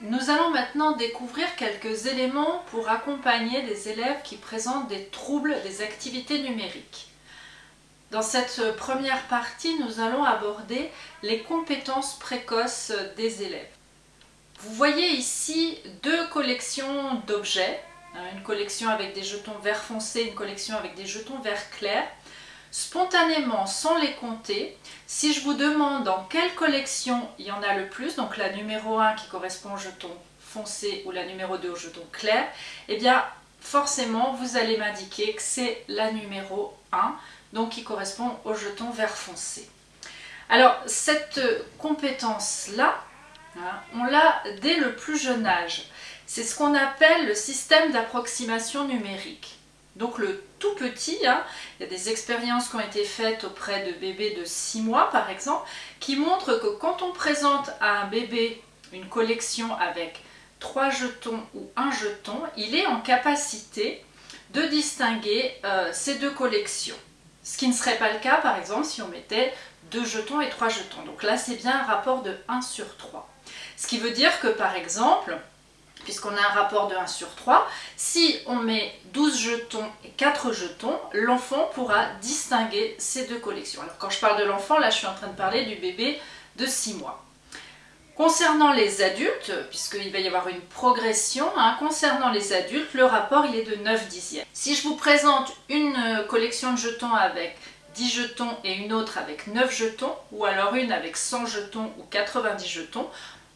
Nous allons maintenant découvrir quelques éléments pour accompagner les élèves qui présentent des troubles des activités numériques. Dans cette première partie, nous allons aborder les compétences précoces des élèves. Vous voyez ici deux collections d'objets, hein, une collection avec des jetons vert foncé, une collection avec des jetons vert clair. Spontanément, sans les compter, si je vous demande dans quelle collection il y en a le plus, donc la numéro 1 qui correspond au jeton foncé ou la numéro 2 au jeton clair, eh bien forcément vous allez m'indiquer que c'est la numéro 1, donc qui correspond au jeton vert foncé. Alors cette compétence-là, hein, on l'a dès le plus jeune âge. C'est ce qu'on appelle le système d'approximation numérique. Donc le tout petit, hein, il y a des expériences qui ont été faites auprès de bébés de 6 mois par exemple, qui montrent que quand on présente à un bébé une collection avec 3 jetons ou un jeton, il est en capacité de distinguer euh, ces deux collections. Ce qui ne serait pas le cas par exemple si on mettait 2 jetons et 3 jetons. Donc là c'est bien un rapport de 1 sur 3. Ce qui veut dire que par exemple, puisqu'on a un rapport de 1 sur 3, si on met 12 jetons et 4 jetons, l'enfant pourra distinguer ces deux collections. Alors quand je parle de l'enfant, là je suis en train de parler du bébé de 6 mois. Concernant les adultes, puisqu'il va y avoir une progression, hein, concernant les adultes, le rapport il est de 9 dixièmes. Si je vous présente une collection de jetons avec 10 jetons et une autre avec 9 jetons, ou alors une avec 100 jetons ou 90 jetons,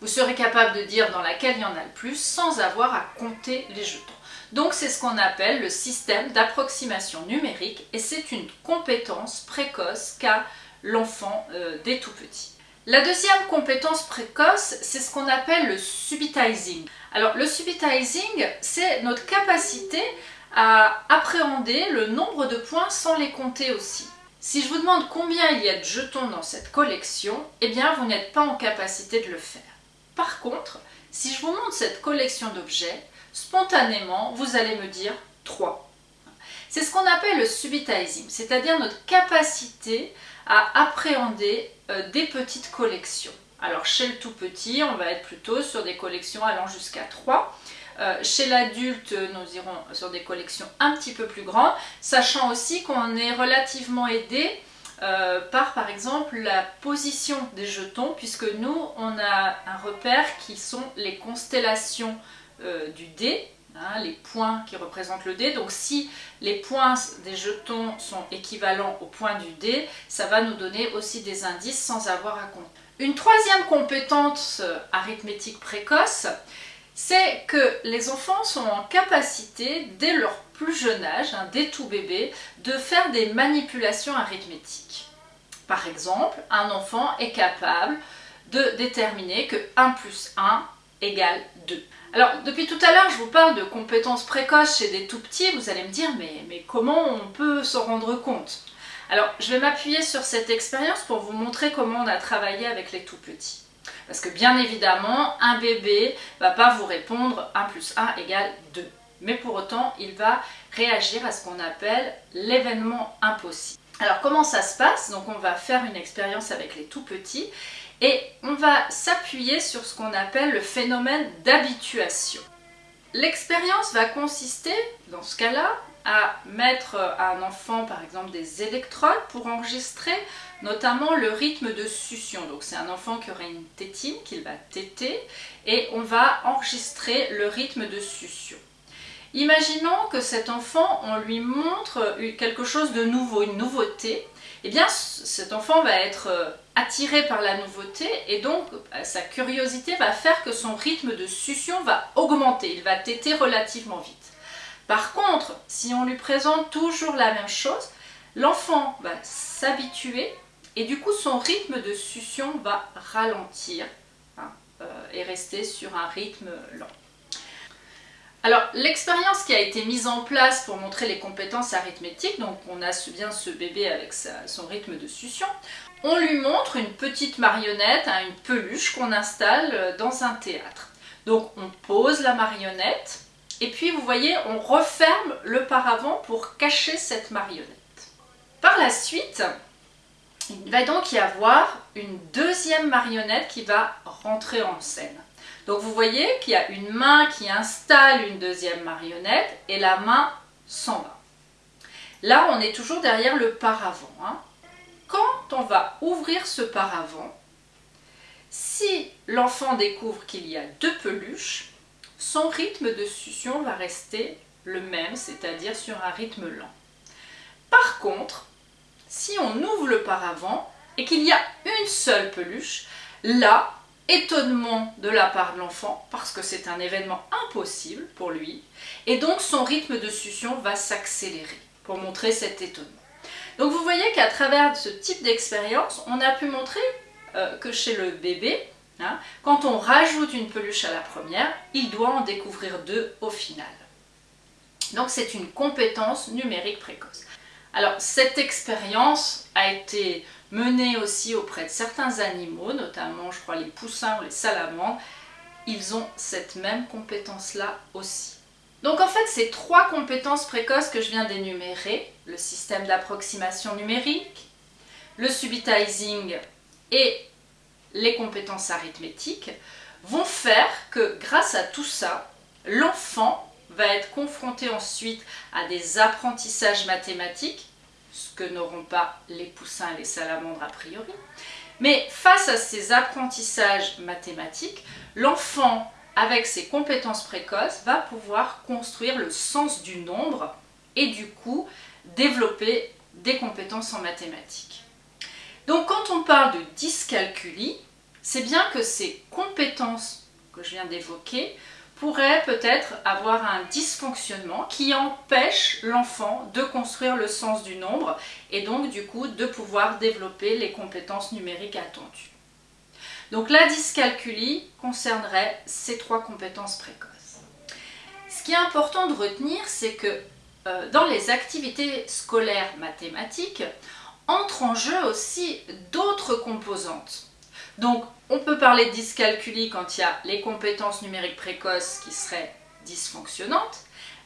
vous serez capable de dire dans laquelle il y en a le plus sans avoir à compter les jetons. Donc c'est ce qu'on appelle le système d'approximation numérique et c'est une compétence précoce qu'a l'enfant euh, dès tout petit. La deuxième compétence précoce, c'est ce qu'on appelle le subitizing. Alors le subitizing, c'est notre capacité à appréhender le nombre de points sans les compter aussi. Si je vous demande combien il y a de jetons dans cette collection, eh bien vous n'êtes pas en capacité de le faire. Par contre, si je vous montre cette collection d'objets, spontanément, vous allez me dire 3. C'est ce qu'on appelle le subitizing, c'est-à-dire notre capacité à appréhender euh, des petites collections. Alors chez le tout petit, on va être plutôt sur des collections allant jusqu'à 3. Euh, chez l'adulte, nous irons sur des collections un petit peu plus grandes, sachant aussi qu'on est relativement aidé euh, par par exemple la position des jetons puisque nous on a un repère qui sont les constellations euh, du dé, hein, les points qui représentent le dé. Donc si les points des jetons sont équivalents aux points du dé, ça va nous donner aussi des indices sans avoir à compter. Une troisième compétence euh, arithmétique précoce, c'est que les enfants sont en capacité, dès leur plus jeune âge, hein, dès tout bébé, de faire des manipulations arithmétiques. Par exemple, un enfant est capable de déterminer que 1 plus 1 égale 2. Alors, depuis tout à l'heure, je vous parle de compétences précoces chez des tout-petits. Vous allez me dire, mais, mais comment on peut s'en rendre compte? Alors, je vais m'appuyer sur cette expérience pour vous montrer comment on a travaillé avec les tout-petits. Parce que bien évidemment, un bébé ne va pas vous répondre 1 plus 1 égale 2. Mais pour autant, il va réagir à ce qu'on appelle l'événement impossible. Alors comment ça se passe? Donc on va faire une expérience avec les tout petits et on va s'appuyer sur ce qu'on appelle le phénomène d'habituation. L'expérience va consister, dans ce cas-là, à mettre à un enfant par exemple des électrodes pour enregistrer notamment le rythme de succion. Donc c'est un enfant qui aurait une tétine qu'il va téter et on va enregistrer le rythme de succion. Imaginons que cet enfant, on lui montre quelque chose de nouveau, une nouveauté. Eh bien, cet enfant va être euh, attiré par la nouveauté et donc euh, sa curiosité va faire que son rythme de succion va augmenter, il va téter relativement vite. Par contre, si on lui présente toujours la même chose, l'enfant va s'habituer et du coup son rythme de succion va ralentir hein, euh, et rester sur un rythme lent. Alors l'expérience qui a été mise en place pour montrer les compétences arithmétiques, donc on a bien ce bébé avec son rythme de succion, on lui montre une petite marionnette, hein, une peluche qu'on installe euh, dans un théâtre. Donc on pose la marionnette et puis vous voyez on referme le paravent pour cacher cette marionnette. Par la suite, il va donc y avoir une deuxième marionnette qui va rentrer en scène. Donc vous voyez qu'il y a une main qui installe une deuxième marionnette et la main s'en va. Là, on est toujours derrière le paravent. Hein. Quand on va ouvrir ce paravent, si l'enfant découvre qu'il y a deux peluches, son rythme de succion va rester le même, c'est-à-dire sur un rythme lent. Par contre, si on ouvre le paravent et qu'il y a une seule peluche, là, étonnement de la part de l'enfant, parce que c'est un événement impossible pour lui, et donc son rythme de succion va s'accélérer pour montrer cet étonnement. Donc vous voyez qu'à travers ce type d'expérience, on a pu montrer euh, que chez le bébé, hein, quand on rajoute une peluche à la première, il doit en découvrir deux au final. Donc c'est une compétence numérique précoce. Alors cette expérience a été menée aussi auprès de certains animaux, notamment je crois les poussins ou les salamandres, ils ont cette même compétence-là aussi. Donc en fait, ces trois compétences précoces que je viens d'énumérer, le système d'approximation numérique, le subitizing et les compétences arithmétiques, vont faire que grâce à tout ça, l'enfant va être confronté ensuite à des apprentissages mathématiques, ce que n'auront pas les poussins et les salamandres a priori. Mais face à ces apprentissages mathématiques, l'enfant, avec ses compétences précoces, va pouvoir construire le sens du nombre et du coup développer des compétences en mathématiques. Donc quand on parle de dyscalculie, c'est bien que ces compétences que je viens d'évoquer pourrait peut-être avoir un dysfonctionnement qui empêche l'enfant de construire le sens du nombre et donc du coup de pouvoir développer les compétences numériques attendues. Donc la dyscalculie concernerait ces trois compétences précoces. Ce qui est important de retenir, c'est que euh, dans les activités scolaires mathématiques, entrent en jeu aussi d'autres composantes. Donc on peut parler de dyscalculie quand il y a les compétences numériques précoces qui seraient dysfonctionnantes,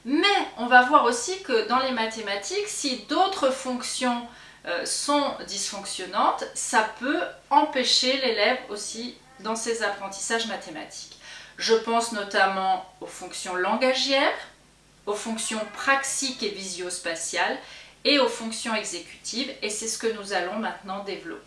mais on va voir aussi que dans les mathématiques, si d'autres fonctions euh, sont dysfonctionnantes, ça peut empêcher l'élève aussi dans ses apprentissages mathématiques. Je pense notamment aux fonctions langagières, aux fonctions praxiques et visio-spatiales et aux fonctions exécutives, et c'est ce que nous allons maintenant développer.